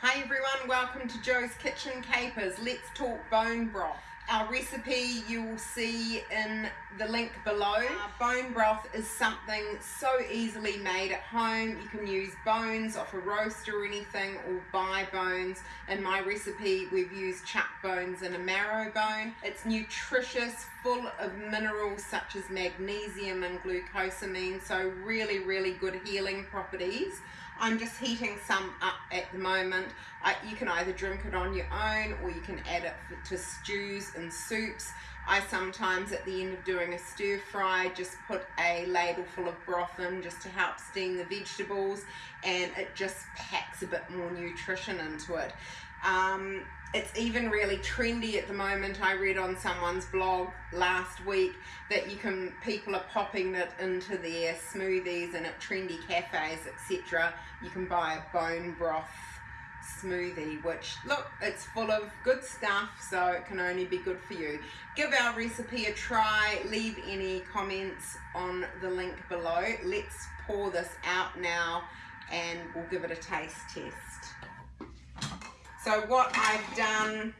Hi everyone, welcome to Joe's Kitchen Capers. Let's talk bone broth. Our recipe you will see in the link below. Our bone broth is something so easily made at home. You can use bones off a roast or anything or buy bones. In my recipe we've used chuck bones and a marrow bone. It's nutritious, full of minerals such as magnesium and glucosamine, so really, really good healing properties. I'm just heating some up at the moment. You can either drink it on your own or you can add it to stews and soups. I sometimes at the end of doing a stir fry just put a ladle full of broth in just to help steam the vegetables and it just packs a bit more nutrition into it. Um, it's even really trendy at the moment. I read on someone's blog last week that you can people are popping it into their smoothies and at trendy cafes, etc. You can buy a bone broth smoothie, which look, it's full of good stuff, so it can only be good for you. Give our recipe a try. Leave any comments on the link below. Let's pour this out now and we'll give it a taste test. So what I've done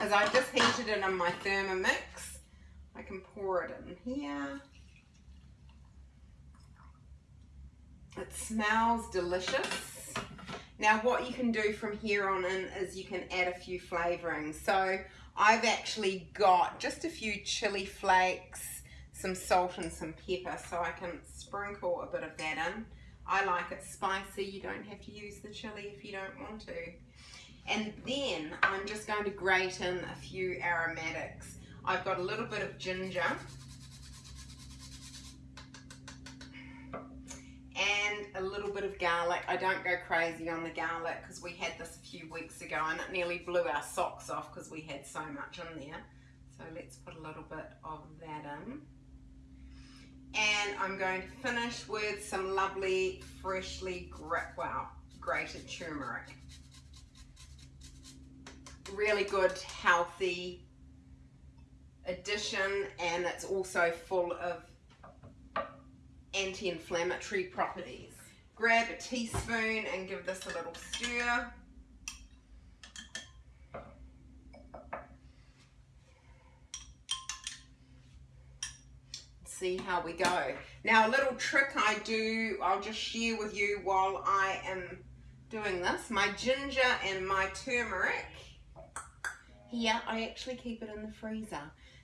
is I've just heated it in my Thermomix. I can pour it in here. It smells delicious. Now what you can do from here on in is you can add a few flavorings. So I've actually got just a few chili flakes, some salt and some pepper so I can sprinkle a bit of that in. I like it spicy, you don't have to use the chili if you don't want to. And then I'm just going to grate in a few aromatics. I've got a little bit of ginger. And a little bit of garlic. I don't go crazy on the garlic because we had this a few weeks ago and it nearly blew our socks off because we had so much in there. So let's put a little bit of that in. I'm going to finish with some lovely freshly well, grated turmeric really good healthy addition and it's also full of anti-inflammatory properties. Grab a teaspoon and give this a little stir. See how we go. Now a little trick I do, I'll just share with you while I am doing this. My ginger and my turmeric here, I actually keep it in the freezer.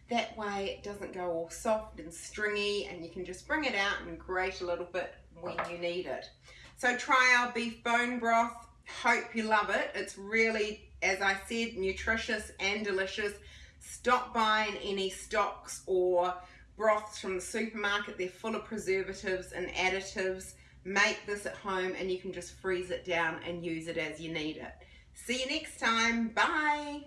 That way it doesn't go all soft and stringy and you can just bring it out and grate a little bit when you need it. So try our beef bone broth. Hope you love it. It's really, as I said, nutritious and delicious. Stop buying any stocks or broths from the supermarket. They're full of preservatives and additives. Make this at home and you can just freeze it down and use it as you need it. See you next time. Bye.